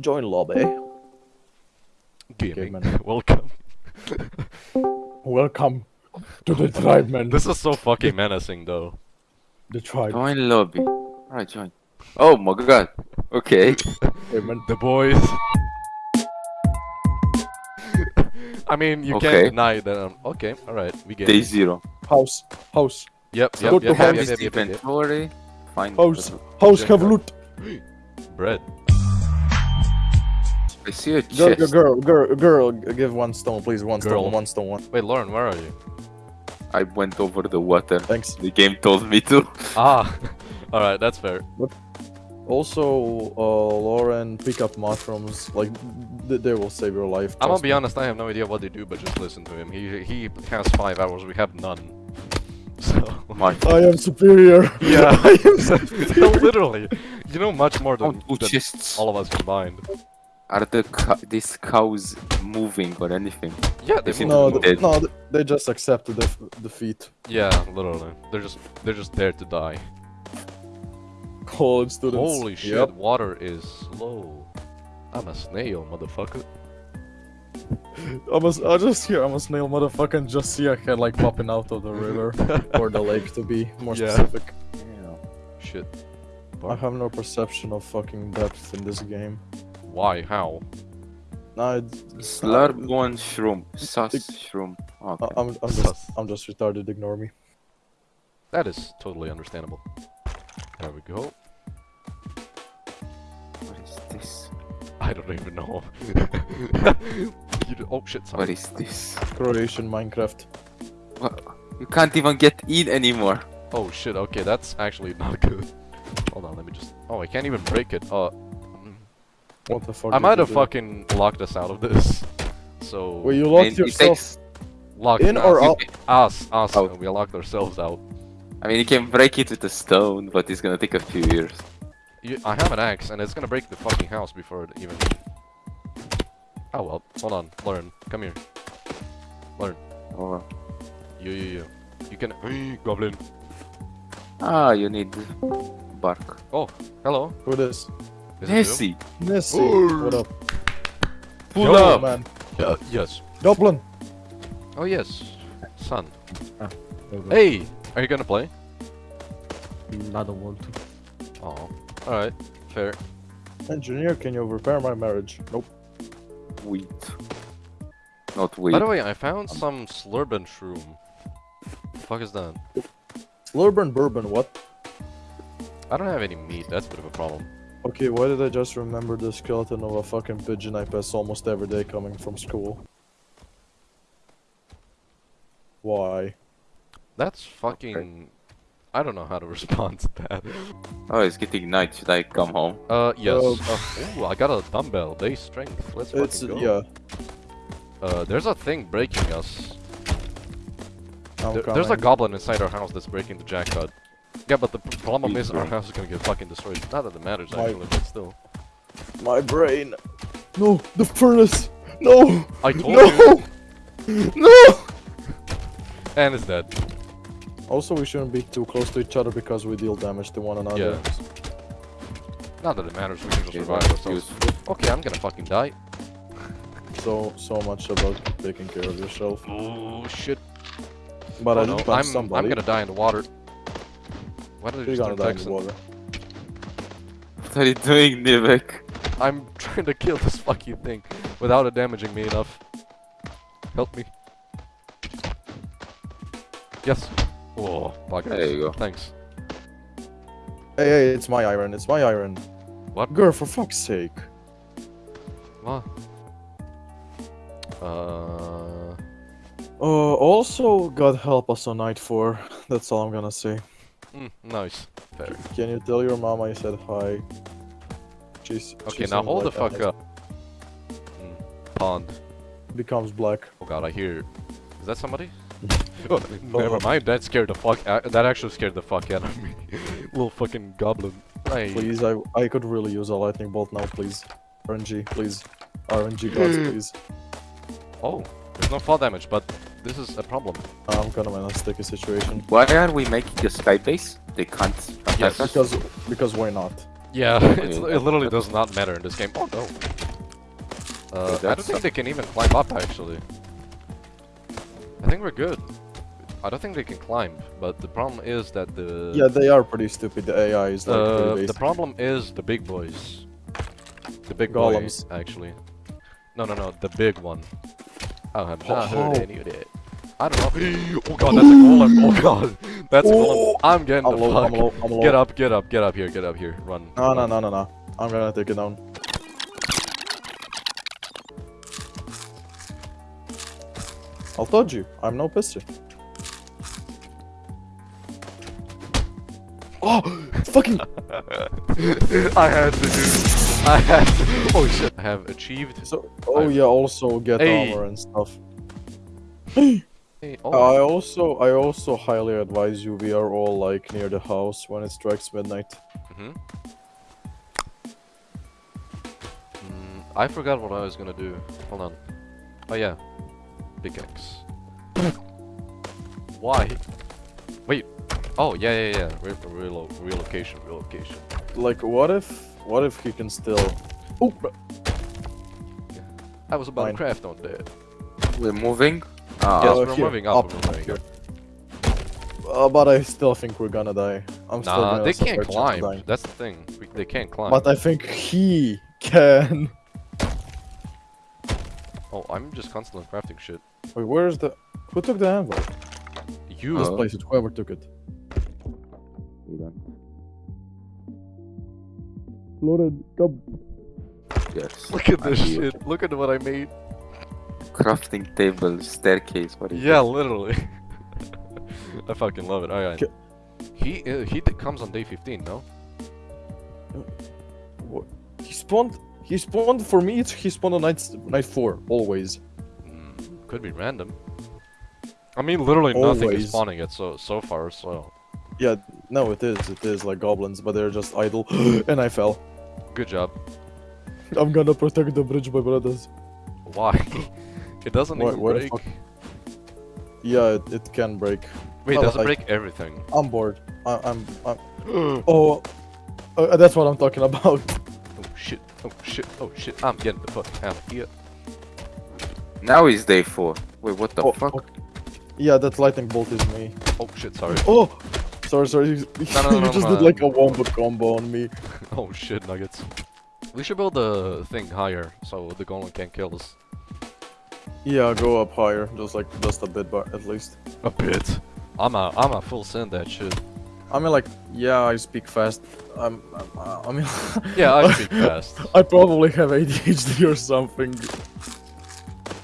Join lobby. Gaming. man. Welcome. Welcome to the tribe, man. This is so fucking menacing, though. The tribe, Join lobby. Alright, join. Oh my god. Okay. hey, man. The boys. I mean, you Okay. can't deny that. Um, okay, all right, we get Day it. zero. House, house, Yep, Go yep, to yep, yep, house. yep, Have yep, his yep, yep, yep. inventory. Find house, the- house. Yeah. Have loot. Bread. I see a Girl, chest. girl, girl, girl. Give one stone, please. One Girl. stone, one stone, one. Wait, Lauren, where are you? I went over the water. Thanks. The game told me to. Ah, all right, that's fair. Also, uh, Lauren, pick up mushrooms. Like, th they will save your life. I'm gonna be honest, I have no idea what they do, but just listen to him. He he has five hours, we have none. So My I am superior. yeah, I am superior. literally, you know much more than, than all of us combined. Are the co- these cows moving or anything? Yeah, they They seem. No, to be dead. no, they just accepted the defeat. Yeah, literally, they're just they're just there to die. College students. Holy shit, Yep. water is slow. I'm a snail, motherfucker. I'm a, I just hear I'm a snail motherfucker and just see a head like popping out of the river or the lake to be more specific. Yeah. specific. Shit. I have no perception of fucking depth in this game. Why? How? No, Slurp one shroom. Sus shroom. Okay. I'm, I'm just I'm just retarded. Ignore me. That is totally understandable. There we go. What is this? I don't even know. you do- oh shit, sorry. is this? Croatian Minecraft. What? You can't even get in anymore. Oh shit, okay, that's actually not good. Hold on, let me just... Oh, I can't even break it. Uh. What the fuck? I might have fucking locked us out of this. So... Well, you locked it yourself locked in us, or out? Us, us, Out. we locked ourselves out. I mean, you can break it with a stone, but it's gonna take a few years. You, I have an axe, and it's gonna break the fucking house before it even... Oh well, hold on, Lauren, come here. Oh. You, you, you. You can... Hey, Goblin. Ah, you need bark. Oh, hello. Who this? Is it? Nessie, Nessie. Ooh. What up? pull Yo, up. man. Uh, yes. Dublin. Oh yes, son. Hey! Hey, are you gonna play? I don't want to. Oh, all right, fair. Engineer, can you repair my marriage? Nope. Wheat. Not wheat. By the way, I found some slurban shroom. The fuck is that? Slurburn bourbon. What? I don't have any meat. That's a bit of a problem. Okay, why did I just remember the skeleton of a fucking pigeon I pass almost every day coming from school? Why? That's fucking. I don't know how to respond to that. Oh, it's getting night. Should I come home? Uh, yes. Um, Uh, ooh, I got a dumbbell. Base strength. Let's fucking It's go. yeah. Uh, there's a thing breaking us. There- there's a goblin inside our house that's breaking the jackpot. Yeah, but the problem is our house is gonna get fucking destroyed. Not that it matters My- actually, but still. My brain. No, the furnace. No, I told no, you. no. And it's dead. Also, we shouldn't be too close to each other because we deal damage to one another. Yeah. Not that it matters. We can just Okay, survive ourselves. Okay, I'm gonna fucking die. So so much about taking care of yourself. Oh shit. But oh, I no. I'm, somebody. I'm gonna die in the water. Why did You're gonna die in the Texan? water. What are you doing, Nivek? I'm trying to kill this fucking thing without it damaging me enough. Help me. Yes. Oh, fuck. There you go. Thanks. Hey, hey, it's my iron. It's my iron. What? Girl, for fuck's sake. What? Uh. Uh, also, God help us on night four. That's all I'm gonna say. Mm, nice. Fair. Can you tell your mama I said hi? She's. Okay, she now hold the fuck a- up. Mm, pond. Becomes black. Oh god, I hear. Is that somebody? oh, never mind. That scared the fuck. Uh, that actually scared the fuck out of me. Little fucking goblin. Hey. Please, I I could really use a lightning bolt now, please. RNG, please. RNG gods, please. Oh, there's no fall damage, but this is a problem. I'm kind of in a sticky situation. Why are we making a sky base? They can't attack Yes. us? Because because why not? Yeah, it's, it literally does not matter in this game. Oh no. Uh, I don't think they can even climb up actually. I think we're good. I don't think they can climb, but the problem is that the Yeah, they are pretty stupid. The AI is like uh, the problem is the big boys. The big Golems. boy, actually. No, no, no, the big one. I have Oh, not heard oh. any of that. I don't know. Oh god, that's a golem. Oh god, that's a golem. I'm getting I'm the low, fuck. I'm low, I'm low. Get up, get up, get up here, get up here. Run. No, no, run. no, no, no. I'm gonna take it down. I told you, I'm no pisser. Oh, fucking! I had to do. I had. To, oh shit! I have achieved. So, oh I've- yeah, also get Hey. armor and stuff. Hey, I oh, also, I also highly advise you. We are all like near the house when it strikes midnight. hmm Mm, I forgot what I was gonna do. Hold on. Oh yeah, pickaxe. Why? Wait. Oh yeah, yeah, yeah. Re relo relocation, relocation. Like, what if, what if he can still? Oh, I was about Fine. to craft on that. We're moving. Ah, Yes, Uh, we're here, moving up. up, we're moving up. uh, but I still think we're gonna die. I'm still Nah, gonna they can't a chance of climb. That's the thing. We, they can't climb. But I think he can. Oh, I'm just constantly crafting shit. Wait, where's the? Who took the anvil? You. Let's Uh, place it. Whoever took it. Loaded. Come. Yes. Look at this shit. Look at what I made. Crafting table, staircase. What is Yeah, literally. I fucking love it. Alright. He uh, he d- comes on day 15, no? What? He spawned. He spawned for me. It's, he spawned on night night four always. Mm, could be random. I mean, literally nothing is spawning it so so far. So Yeah. No, it is. It is like goblins, but they're just idle. and I fell. good job. I'm gonna protect the bridge, my brothers. Why? it doesn't Why- even why break. Yeah, it, it can break. Wait, Well, does it like- break everything? I'm bored. I, I'm. I'm. Oh, uh, that's what I'm talking about. Oh shit! Oh shit! Oh shit! I'm getting the fuck out of here. Now is day four. Wait, what the Oh, fuck? oh. Yeah, that lightning bolt is me. Oh shit! Sorry. Oh, sorry, sorry. You, No, no, no, you no, just no, did like no. a wombo combo on me. Oh shit! Nuggets. We should build the thing higher so the golem can't kill us. Yeah, go up higher, just like just a bit, but at least. A bit. I'm a I'm a full send that shit. I mean, like, yeah, I speak fast. I'm. I'm I mean. Yeah, I speak fast. I probably have ADHD or something.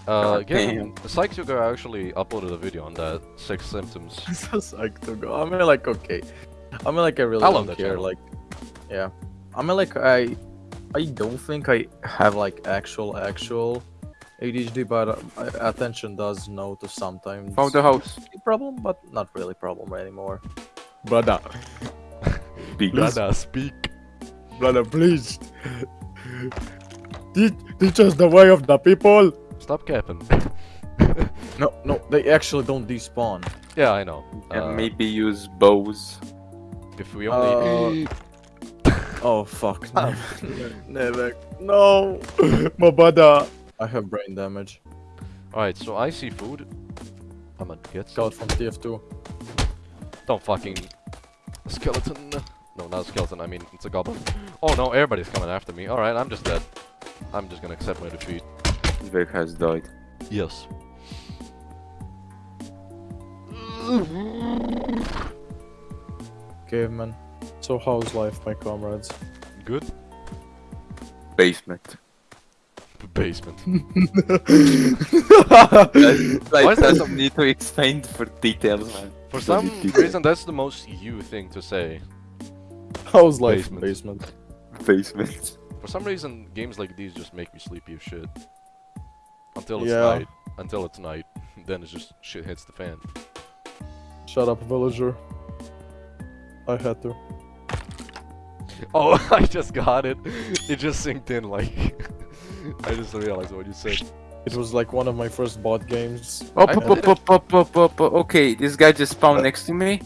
Uh, God Gavin, Psychuga I actually uploaded a video on that six symptoms. It's just like to go. I mean, like, okay. I mean, like, I really I don't care. channel. Like, yeah. I mean, like, I, I don't think I have like actual actual ADHD, but uh, attention does notice sometimes. Found the house. problem, but not really problem anymore. Brother, Big. Brother, speak. brother, please. Teach, teach us the way of the people. Stop capping. No, no, they actually don't despawn. yeah, I know. And Uh, maybe use bows. if we only. Oh fuck! Never, never. No, my brother. I have brain damage. Alright, so I see food. I'm gonna get some. Got from TF2. Don't fucking. Skeleton. No, not a skeleton, I mean, it's a goblin. Oh no, everybody's coming after me. Alright, I'm just dead. I'm just gonna accept my defeat. Vic has died. Yes. Caveman. So how's life, my comrades? Good. Basement. Basement. like, Why is that doesn't need to explain for details, man. For some reason, that's the most you thing to say. how's life, Basement. basement? Basement. For some reason, games like these just make me sleepy as shit. Until it's Yeah. night. Until it's night. Then it's just shit hits the fan. Shut up, villager. I had to. Oh, I just got it. It just synced in like. I just realized what you said. It was like one of my first bot games. Oh, I pop, did pop, pop, pop, pop, pop. Okay, this guy just spawned next to me.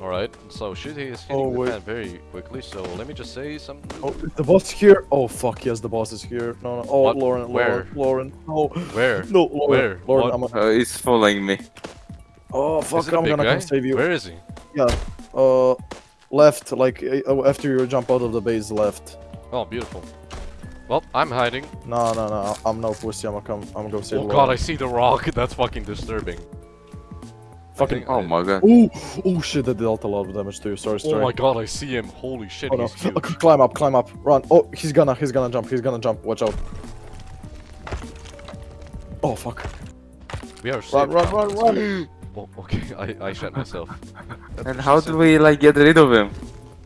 Alright, so shit, he is hitting Oh, the wait. fan very quickly, so let me just say something. Oh, the boss here? Oh fuck yes, the boss is here. No, no. Oh, What? Lauren, Where? Lauren, Lauren. No, Where? no, Lauren. Where? Lauren, What? I'm. A, Uh, he's following me. oh fuck, it a I'm gonna guy? come save you. Where is he? Yeah, uh, left, like uh, after you jump out of the base, left. Oh, beautiful. Well, I'm hiding. No, no, no. I'm no pussy. I'm gonna come. I'm gonna go save Oh Lauren. god, I see the rock. That's fucking disturbing. Fucking. think Oh my god. Oh, oh shit! That dealt a lot of damage to you. Sorry, Oh my god, I see him. Holy shit, Oh no! he's huge. Climb up, climb up, run! Oh, he's gonna, he's gonna jump, he's gonna jump. Watch out! Oh fuck! We are safe Run, run, run, run! Oh, okay, I, I shot myself. And how she do we like get rid of him?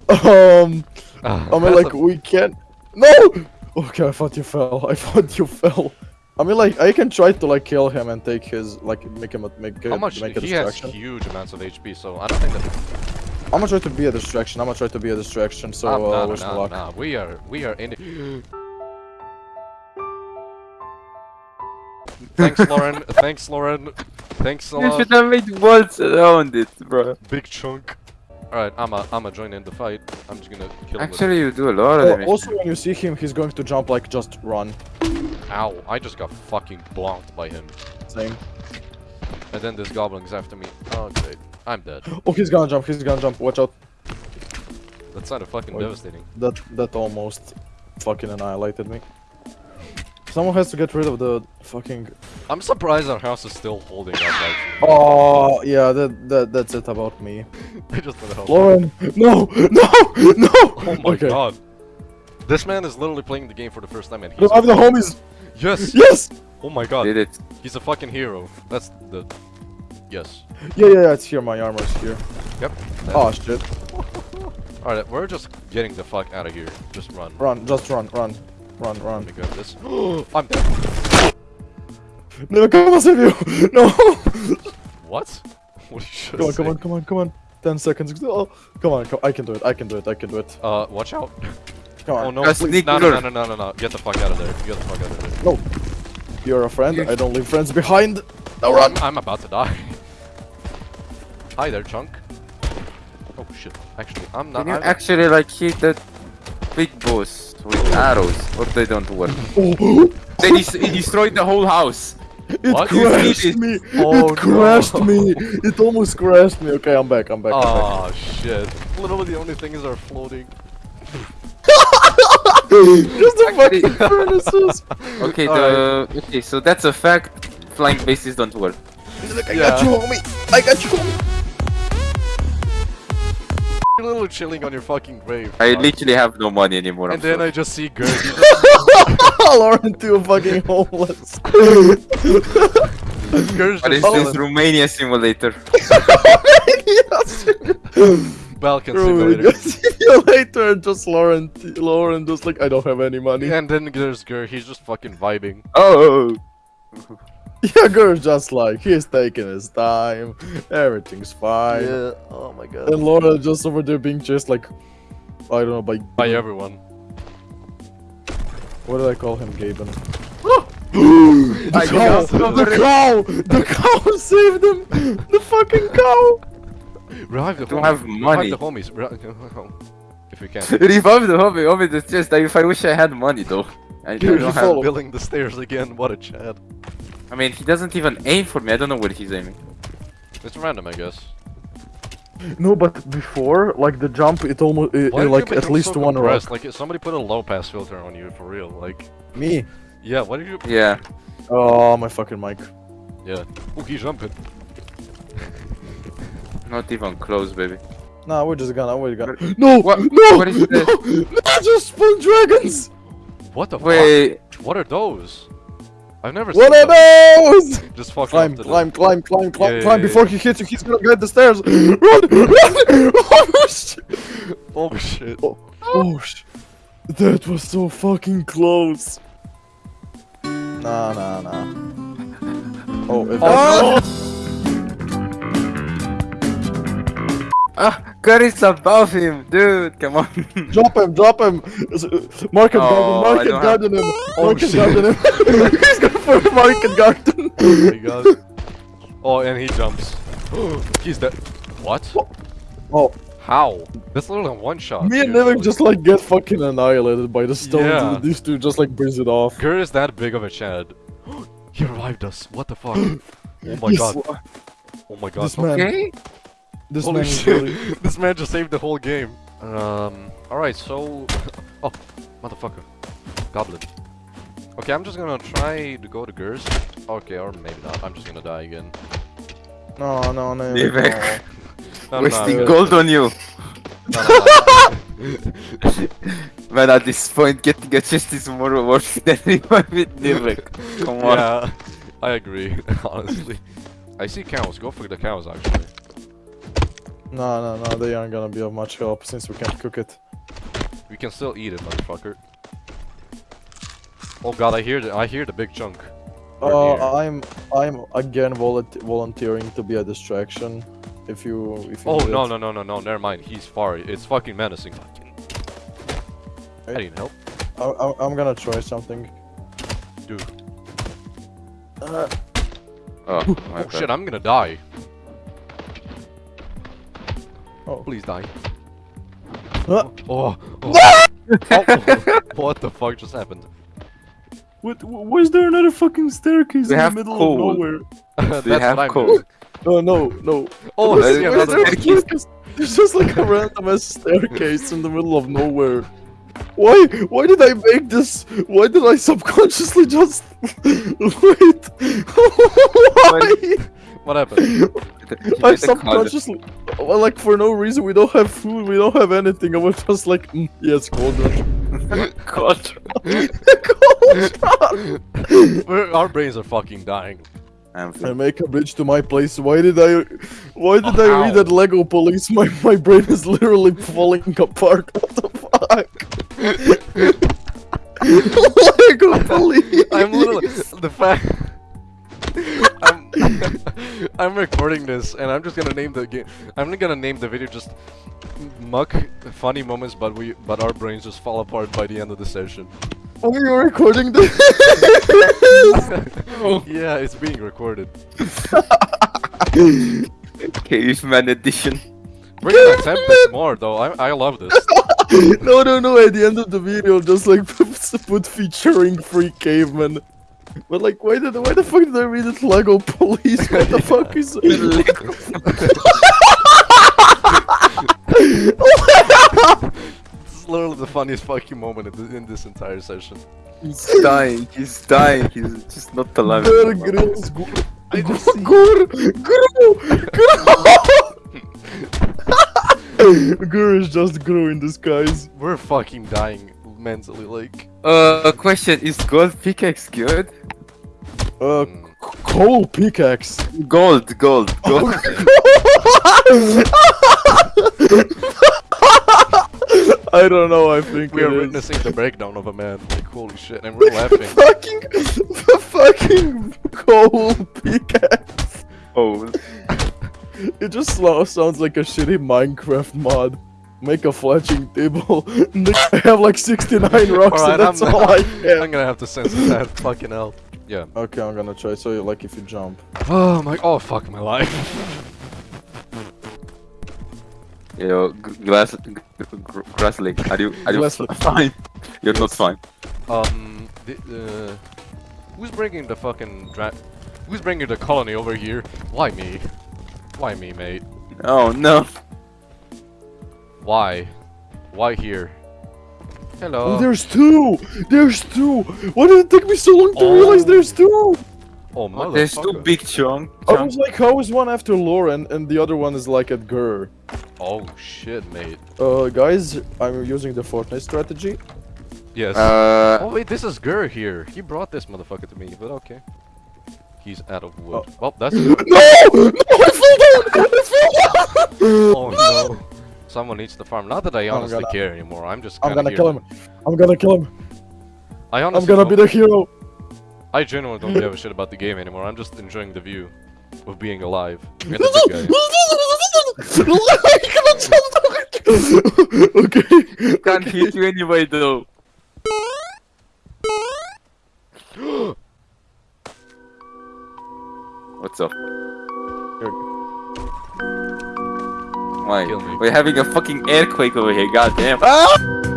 Um, Ah, I mean, like the- we can't. No! Okay, I thought you fell. I thought you fell. I mean, like I can try to like kill him and take his like make him a, make How a, much? make a He has huge amounts of HP, so I don't think that. I'm gonna try to be a distraction. I'm gonna try to be a distraction. So uh, nah, wish me luck. nah, We are, we are in. it. Thanks, Lauren. Thanks, Lauren. Thanks a You should have made walls around it, bro. Big chunk. Alright, I'm a, I'm a join in the fight. I'm just gonna kill him. Actually, you do a lot of Oh, damage. also, when you see him, he's going to jump like just run. Ow! I just got fucking blocked by him. Same. And then this goblin's after me. Oh great, I'm dead. Oh, he's gonna jump. He's gonna jump. Watch out. That sounded fucking Wait. devastating. That that almost fucking annihilated me. Someone has to get rid of the fucking. I'm surprised our house is still holding up. Actually. Oh yeah, that that that's it about me. I just wanna help. Lauren, no, no, no. Oh my okay. god. This man is literally playing the game for the first time and he's Revive the homies. Yes! Yes. Oh my god. Did it. He's a fucking hero. That's the Yes. Yeah, yeah, yeah. It's here. My armor's here. Yep. Oh shit. Alright, we're just getting the fuck out of here. Just run. Run, just run, run, run, run. Let run. me grab this. I'm dead. No, come on, save you. No. What? What you come on, just come on, come on, come on. Ten seconds. Oh, come on, come. I can do it. I can do it. I can do it. Uh, watch out. Come on. Oh no. Please- sneak No, no, no, no, no, no, no. Get the fuck out of there. Get the fuck out of there. No. You're a friend. I don't leave friends behind. No Oh, run. I'm, I'm about to die. Hi there, chunk. Oh shit. Actually, I'm not. Can you I'm, actually like hit that big boss with arrows, or they don't work? Oh, They des destroyed the whole house. It What? crashed You me. Oh, it crashed no. me. It almost crashed me. Okay, I'm back. I'm back. I'm back. Oh shit. Literally the only things are floating. Just the Actually- fucking furnaces. Okay, the okay, so that's a fact. Flying bases don't work. Look, I Yeah. got you, homie. I got you, homie. You're literally chilling on your fucking grave. I fuck. literally have no money anymore. And I'm then sorry. I just see Gert. He just, Lauren too fucking homeless. Gert's What is just this chilling. Romania simulator? yes. Balkan Bro, simulator. see you later. Just Lauren, Lauren, just like I don't have any money. And then there's Gert. He's just fucking vibing. Oh, Yeah, girl's just like he's taking his time. Everything's fine. Yeah, Oh my god. And Laura just over there being chased like I don't know by By everyone. What did I call him, Gaben? I the cow, the cow, the cow saved him. The fucking cow. Revive the don't homies. have Revive the homies. If we can. Revive the hobby. Hobby is just. If I wish I had money though. I, I Dude, don't he have. Building the stairs again. What a chad. I mean, he doesn't even aim for me. I don't know where he's aiming. It's random, I guess. No, but before like the jump, it almost it, Why like at least so one rock. compressed? Like somebody put a low pass filter on you for real. Like, Me. yeah. What did you? Yeah. Oh my fucking mic. Yeah. Ooh, he's jumping. Not even close, baby. Nah, we're just gonna we're gonna. No, What- no, what is no, this? no, I just spawned dragons. What the Wait. fuck? What are those? I've never What seen are them. those? Just fucking Climb, climb, climb, climb, climb, Yeah, climb! yeah, Before he hits you, he's gonna get the stairs. Run, run! Oh shit! The... Oh shit. Oh shit! That was so fucking close. Nah, nah, nah. Oh, if Oh, Ah, God is above him, dude. Come on. drop him, drop him. S- Market Oh, I garden, market don't have- garden him. Oh, market oh, shit. garden him. he's going for market garden. Oh my god. Oh, and he jumps. he's dead. What? Oh, How? That's literally one shot. me and dude. Nivek just like get fucking annihilated by the stones, Yeah. and these two just like brings it off. Gur is that big of a Chad. he revived us. What the fuck? oh my Yes, god. Oh my god. This man, Okay. This Holy man shit. really- this man just saved the whole game. Um. Alright, so. oh, motherfucker. Goblin. Okay, I'm just gonna try to go to Gurs. Okay, or maybe not. I'm just gonna die again. No, no, no. Nivek. no. No, no, no, Wasting I'm- gold on you. no, no, no. Man, at this point, getting a chest is more worth than reviving Nivek. Come on. yeah, I agree, honestly. I see cows. Go for the cows, actually. No, no, no, they aren't gonna be of much help since we can't cook it. We can still eat it, motherfucker. Oh god, I hear the I hear the big chunk. We're Uh. I'm, I'm again volunte- volunteering to be a distraction. If you, if you Oh no it. no no no no! Never mind. He's far. It's fucking menacing. Fucking. I Hey. need help, I, I, I'm gonna try something. dude. Uh, Oh, Oh shit! I'm gonna die. Oh. Please die. Uh, Oh. oh. oh. What the fuck just happened? what, why is there another fucking staircase We in the middle coal. of nowhere? That's Do have what I'm coal? doing. No, no, no. Oh, Why I is see there another staircase? staircase? There's just like a random ass staircase in the middle of nowhere. Why? Why did I make this? Why did I subconsciously just wait? Why? What happened? I subconsciously, well, like for no reason. We don't have food. We don't have anything. I was just like, mm, yes, cauldron. God. cauldron. We're- Our brains are fucking dying. I'm make a bridge to my place. Why did I? Why did I Ow. read that Lego Police? My my brain is literally falling apart. What the fuck? Lego Police. I'm literally the fact. I'm, I'm recording this and I'm just gonna name the game. I'm gonna name the video just muck funny moments, but we but our brains just fall apart by the end of the session. Are you recording this? yeah, it's being recorded. Caveman edition. We're gonna attempt this more though. I I love this. no, no, no. At the end of the video, just like put featuring free caveman. But like, why did why the fuck did I read it Lego Police? What the fuck is? This is literally the funniest fucking moment in, th- in this entire session. He's dying. He's dying. He's just not alive. Bear anymore. Grylls. I Gur, just see- Gur, Gur, Gur is just Gru in disguise. We're fucking dying mentally, like. Uh, question: Is gold pickaxe good? Uh, mm, coal pickaxe. Gold, gold, gold. I don't know. I think we are is. witnessing the breakdown of a man. Like holy shit, and we're laughing. fucking, the fucking coal pickaxe. oh, It just sounds like a shitty Minecraft mod. Make a fletching table. I have like 69 rocks Alright, and that's I'm, all I have. I'm gonna have to censor that. Fucking hell. Yeah. Okay, I'm gonna try. So, you like if you jump. Oh my. Oh fuck my life. yo, g- glass, g- g- Are you, are you fine? You're not fine. Um. The, uh, who's bringing the fucking dra- Who's bringing the colony over here? Why me? Why me, mate? Oh no. Why? Why here? Hello. Oh, there's two! There's two! Why did it take me so long to Oh. realize there's two? oh motherfucker. There's two big chunk. I chunk. was like, how is one after Lauren and the other one is like at Gur? Oh shit, mate. Uh, guys, I'm using the Fortnite strategy. Yes. Uh, oh wait, this is Gur here. He brought this motherfucker to me, but okay. He's out of wood. Well, that's. No! No, I fell down! I fell down! oh no. Someone needs to farm. Not that I I'm honestly gonna- care anymore. I'm just. I'm gonna here kill to- him. I'm gonna kill him. I I'm gonna be the hero. I genuinely don't give a shit about the game anymore. I'm just enjoying the view of being alive. And the big guy. okay. can't hit you anyway though. What's up? Why? Kill me. We're having a fucking earthquake over here. God damn. Ah!